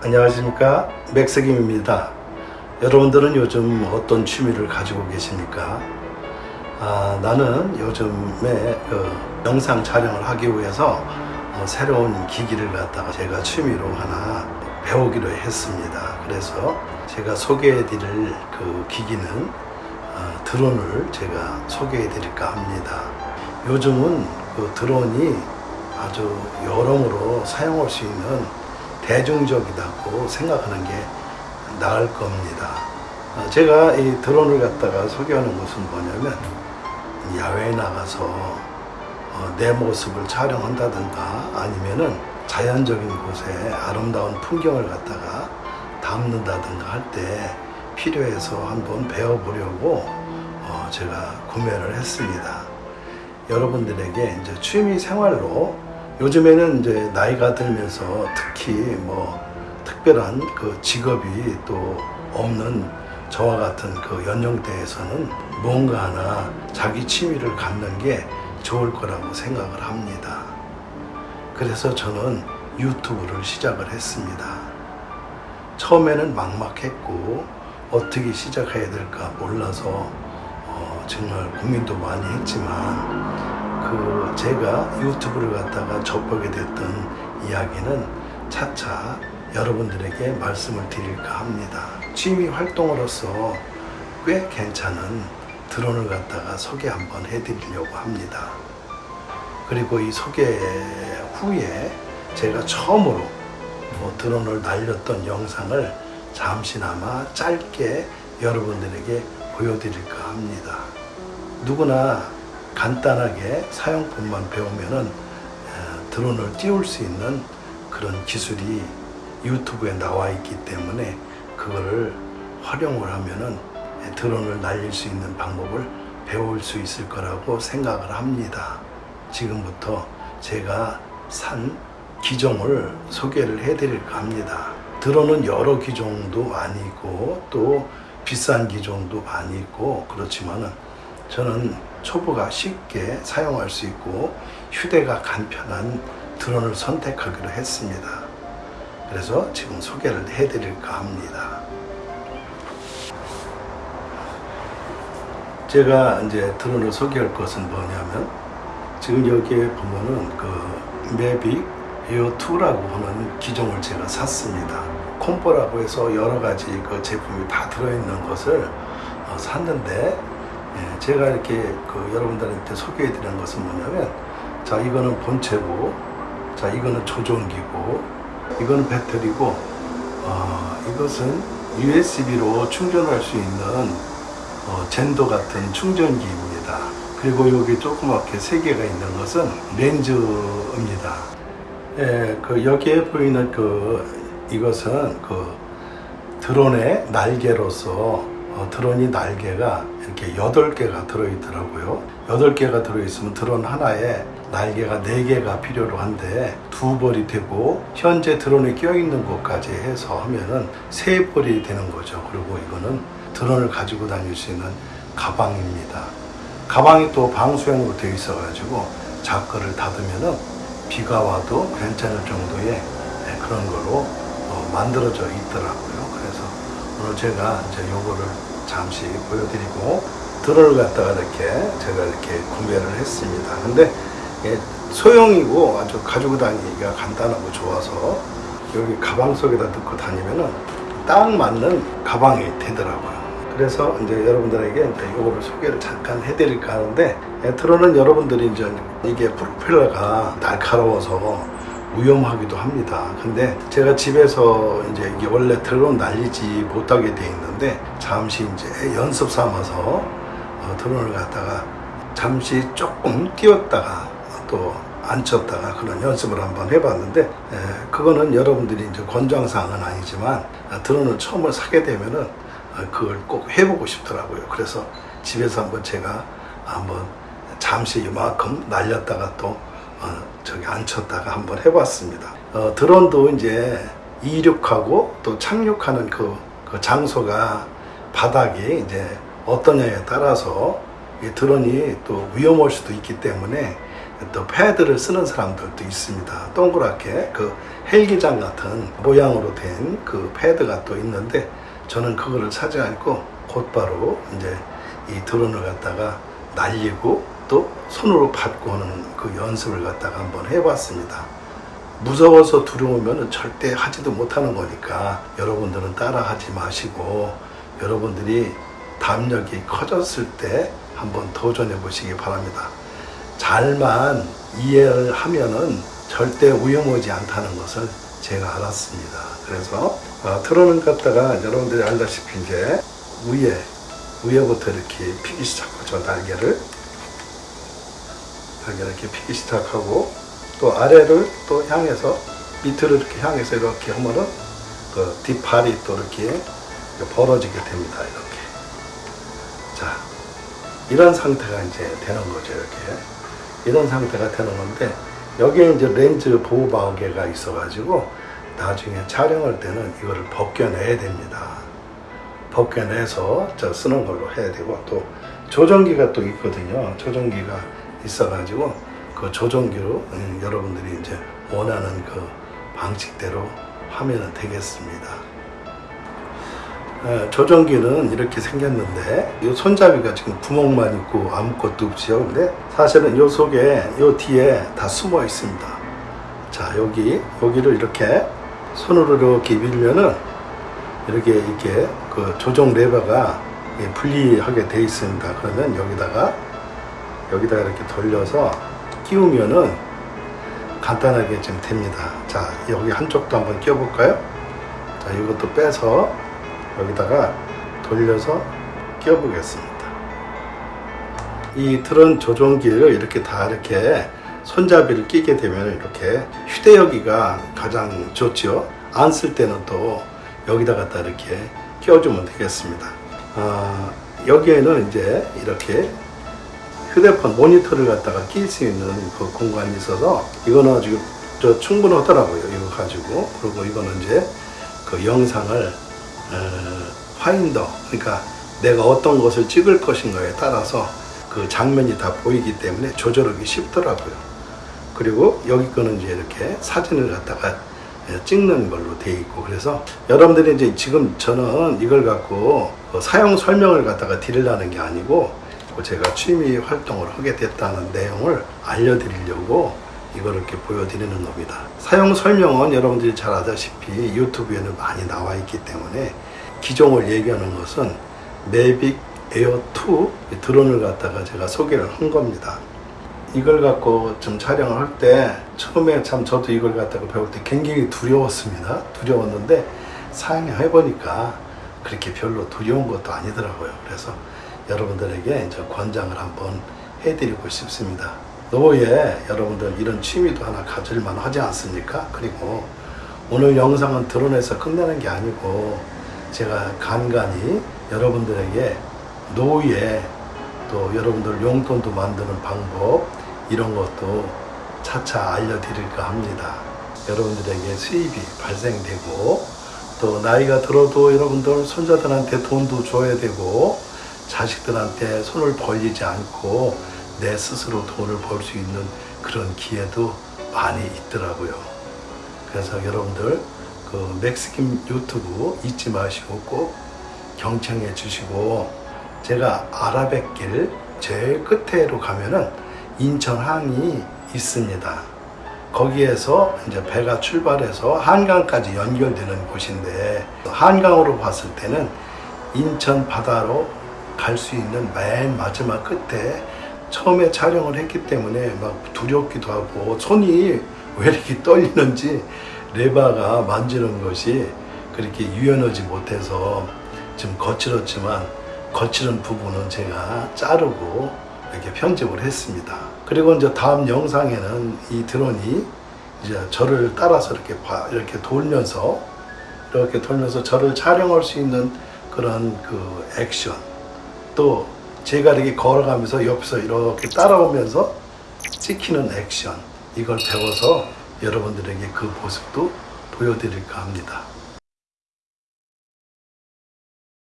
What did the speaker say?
안녕하십니까? 맥스김입니다. 여러분들은 요즘 어떤 취미를 가지고 계십니까? 아, 나는 요즘에 그 영상 촬영을 하기 위해서 어, 새로운 기기를 갖다가 제가 취미로 하나 배우기로 했습니다. 그래서 제가 소개해 드릴 그 기기는 어, 드론을 제가 소개해 드릴까 합니다. 요즘은 그 드론이 아주 여러모로 사용할 수 있는 대중적이다고 생각하는 게 나을 겁니다. 어, 제가 이 드론을 갖다가 소개하는 것은 뭐냐면 야외에 나가서 어, 내 모습을 촬영한다든가 아니면은 자연적인 곳에 아름다운 풍경을 갖다가 담는다든가 할 때 필요해서 한번 배워보려고 어, 제가 구매를 했습니다. 여러분들에게 이제 취미 생활로 요즘에는 이제 나이가 들면서 특히 뭐 특별한 그 직업이 또 없는 저와 같은 그 연령대에서는 뭔가 하나 자기 취미를 갖는 게 좋을 거라고 생각을 합니다. 그래서 저는 유튜브를 시작을 했습니다. 처음에는 막막했고 어떻게 시작해야 될까 몰라서 어 정말 고민도 많이 했지만 그 제가 유튜브를 갖다가 접하게 됐던 이야기는 차차 여러분들에게 말씀을 드릴까 합니다. 취미 활동으로서 꽤 괜찮은 드론을 갖다가 소개 한번 해드리려고 합니다. 그리고 이 소개 후에 제가 처음으로 뭐 드론을 날렸던 영상을 잠시나마 짧게 여러분들에게 보여드릴까 합니다. 누구나 간단하게 사용법만 배우면은 드론을 띄울 수 있는 그런 기술이 유튜브에 나와 있기 때문에 그거를 활용을 하면은 드론을 날릴 수 있는 방법을 배울 수 있을 거라고 생각을 합니다. 지금부터 제가 산 기종을 소개를 해드릴까 합니다. 드론은 여러 기종도 많이 있고 또 비싼 기종도 많이 있고 그렇지만은 저는 초보가 쉽게 사용할 수 있고 휴대가 간편한 드론을 선택하기로 했습니다. 그래서 지금 소개를 해드릴까 합니다. 제가 이제 드론을 소개할 것은 뭐냐면 지금 여기에 보면은 그 매빅 에어 2라고 하는 기종을 제가 샀습니다. 콤보라고 해서 여러 가지 그 제품이 다 들어있는 것을 어, 샀는데 예, 제가 이렇게 그 여러분들한테 소개해 드리는 것은 뭐냐면 자 이거는 본체고 자 이거는 조종기고 이거는 배터리고 어, 이것은 USB로 충전할 수 있는 어, 젠도 같은 충전기입니다. 그리고 여기 조그맣게 세 개가 있는 것은 렌즈입니다. 예, 그 여기에 보이는 그 이것은 그 드론의 날개로서 어, 드론이 날개가 이렇게 8개가 들어있더라고요. 8개가 들어있으면 드론 하나에 날개가 4개가 필요로 한데 두 벌이 되고 현재 드론에 껴있는 곳까지 해서 하면은 세 벌이 되는 거죠. 그리고 이거는 드론을 가지고 다닐 수 있는 가방입니다. 가방이 또 방수형으로 되어 있어 가지고 자크를 닫으면은 비가 와도 괜찮을 정도의 네, 그런 거로 어, 만들어져 있더라고요. 그래서 오늘 제가 이제 요거를 잠시 보여드리고 드론을 갖다가 이렇게 제가 이렇게 구매를 했습니다. 근데 소형이고 아주 가지고 다니기가 간단하고 좋아서 여기 가방 속에다 넣고 다니면은 딱 맞는 가방이 되더라고요. 그래서 이제 여러분들에게 이제 이거를 소개를 잠깐 해드릴까 하는데 드론은 여러분들이 이제 이게 프로펠러가 날카로워서 위험하기도 합니다. 근데 제가 집에서 이제 이게 원래 드론 날리지 못하게 돼 있는데 잠시 이제 연습 삼아서 어, 드론을 갖다가 잠시 조금 띄웠다가 또 앉혔다가 그런 연습을 한번 해봤는데 에, 그거는 여러분들이 이제 권장사항은 아니지만 아, 드론을 처음을 사게 되면은 어, 그걸 꼭 해보고 싶더라고요. 그래서 집에서 한번 제가 한번 잠시 이만큼 날렸다가 또 어, 저기 앉혔다가 한번 해봤습니다. 어, 드론도 이제 이륙하고 또 착륙하는 그, 그 장소가 바닥이 이제 어떠냐에 따라서 드론이 또 위험할 수도 있기 때문에 또 패드를 쓰는 사람들도 있습니다. 동그랗게 그 헬기장 같은 모양으로 된 그 패드가 또 있는데 저는 그거를 사지 않고 곧바로 이제 이 드론을 갖다가 날리고 또 손으로 밟고 하는 그 연습을 갖다가 한번 해봤습니다. 무서워서 두려우면 절대 하지도 못하는 거니까 여러분들은 따라 하지 마시고 여러분들이 담력이 커졌을 때 한번 도전해 보시기 바랍니다. 잘만 이해를 하면은 절대 위험하지 않다는 것을 제가 알았습니다. 그래서 어, 트론을 갖다가 여러분들이 알다시피 이제 위에 위에부터 이렇게 피기 시작하고 저 날개를 날개 이렇게 피기 시작하고 또 아래를 또 향해서 밑으로 이렇게 향해서 이렇게 하면은 그 뒷발이 또 이렇게 벌어지게 됩니다. 이렇게 자 이런 상태가 이제 되는 거죠. 이렇게 이런 상태가 되는 건데 여기에 이제 렌즈 보호 마개가 있어 가지고 나중에 촬영할 때는 이거를 벗겨내야 됩니다. 벗겨내서 저 쓰는 걸로 해야 되고 또 조정기가 또 있거든요. 조정기가 있어가지고 그 조정기로 음, 여러분들이 이제 원하는 그 방식대로 하면 되겠습니다. 에, 조정기는 이렇게 생겼는데 이 손잡이가 지금 구멍만 있고 아무것도 없지요. 근데 사실은 이 속에 이 뒤에 다 숨어 있습니다. 자 여기 여기를 이렇게 손으로 이렇게 밀면은 이렇게 이렇게 그 조정 레버가 이게 분리하게 돼 있습니다. 그러면 여기다가 여기다가 이렇게 돌려서 끼우면은 간단하게 좀 됩니다. 자 여기 한쪽도 한번 끼워 볼까요? 자 이것도 빼서 여기다가 돌려서 끼워 보겠습니다. 이 드론 조종기를 이렇게 다 이렇게 손잡이를 끼게 되면 이렇게 휴대여기가 가장 좋죠. 안쓸 때는 또 여기다 갖다 이렇게 끼워주면 되겠습니다. 아, 여기에는 이제 이렇게 휴대폰 모니터를 갖다가 낄 수 있는 그 공간이 있어서 이거는 아주 저 충분하더라고요. 이거 가지고 그리고 이거는 이제 그 영상을 어, 파인더 그러니까 내가 어떤 것을 찍을 것인가에 따라서 그 장면이 다 보이기 때문에 조절하기 쉽더라고요. 그리고 여기 거는 이제 이렇게 사진을 갖다가 예, 찍는 걸로 돼 있고 그래서 여러분들이 이제 지금 저는 이걸 갖고 그 사용 설명을 갖다가 드리려는 게 아니고 제가 취미 활동을 하게 됐다는 내용을 알려드리려고 이걸 이렇게 보여드리는 겁니다. 사용 설명은 여러분들이 잘 아다시피 유튜브에는 많이 나와 있기 때문에 기종을 얘기하는 것은 매빅 에어 2 드론을 갖다가 제가 소개를 한 겁니다. 이걸 갖고 좀 촬영을 할 때 처음에 참 저도 이걸 갖다가 배울 때 굉장히 두려웠습니다. 두려웠는데 사용해 보니까 그렇게 별로 두려운 것도 아니더라고요. 그래서 여러분들에게 이제 권장을 한번 해드리고 싶습니다. 노후에 여러분들 이런 취미도 하나 가질만 하지 않습니까? 그리고 오늘 영상은 드론에서 끝내는 게 아니고 제가 간간히 여러분들에게 노후에 또 여러분들 용돈도 만드는 방법 이런 것도 차차 알려드릴까 합니다. 여러분들에게 수입이 발생되고 또 나이가 들어도 여러분들 손자들한테 돈도 줘야 되고 자식들한테 손을 벌리지 않고 내 스스로 돈을 벌 수 있는 그런 기회도 많이 있더라고요. 그래서 여러분들 그 맥스김 유튜브 잊지 마시고 꼭 경청해 주시고 제가 아라뱃길 제일 끝에로 가면은 인천항이 있습니다. 거기에서 이제 배가 출발해서 한강까지 연결되는 곳인데 한강으로 봤을 때는 인천 바다로 갈 수 있는 맨 마지막 끝에 처음에 촬영을 했기 때문에 막 두렵기도 하고 손이 왜 이렇게 떨리는지 레바가 만지는 것이 그렇게 유연하지 못해서 좀 거칠었지만 거칠은 부분은 제가 자르고 이렇게 편집을 했습니다. 그리고 이제 다음 영상에는 이 드론이 이제 저를 따라서 이렇게 봐- 이렇게 돌면서 이렇게 돌면서 저를 촬영할 수 있는 그런 그 액션 또 제가 이렇게 걸어가면서 옆에서 이렇게 따라오면서 찍히는 액션 이걸 배워서 여러분들에게 그 모습도 보여드릴까 합니다.